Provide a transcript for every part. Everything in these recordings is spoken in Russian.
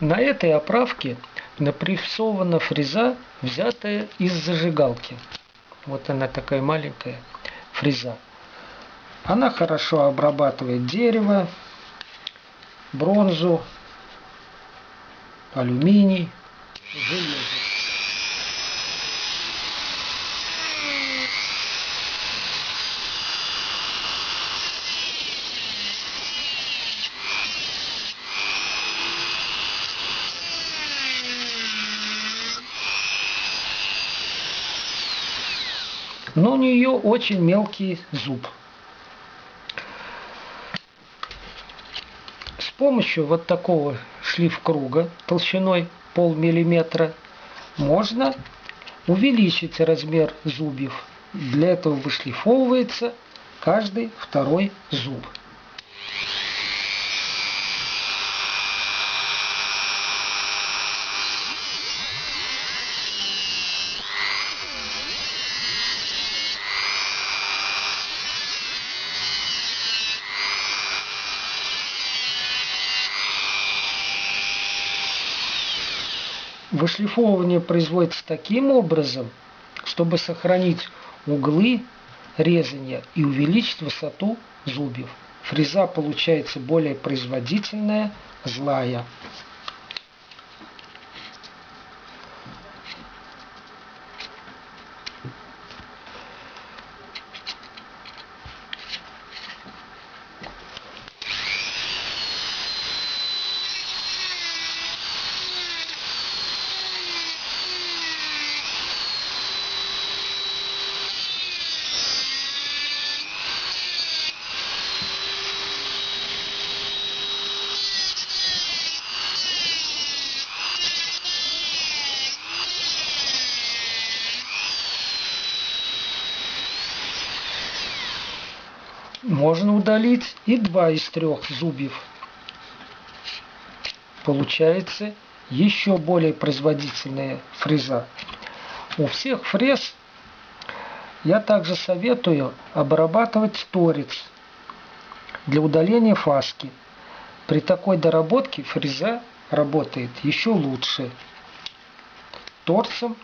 На этой оправке напрессована фреза, взятая из зажигалки. Вот она такая маленькая фреза. Она хорошо обрабатывает дерево, бронзу, алюминий, железо. Но у нее очень мелкий зуб. С помощью вот такого шлиф-круга толщиной полмиллиметра можно увеличить размер зубьев. Для этого вышлифовывается каждый второй зуб. Вышлифовывание производится таким образом, чтобы сохранить углы резания и увеличить высоту зубьев. Фреза получается более производительная, злая. Можно удалить и два из трех зубьев. Получается еще более производительная фреза. У всех фрез я также советую обрабатывать торец для удаления фаски. При такой доработке фреза работает еще лучше торцем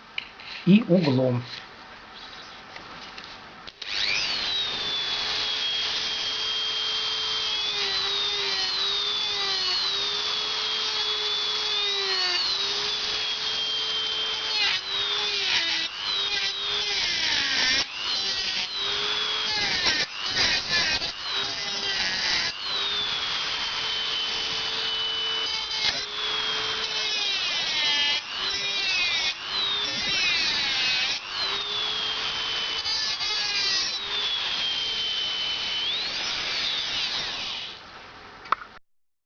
и углом.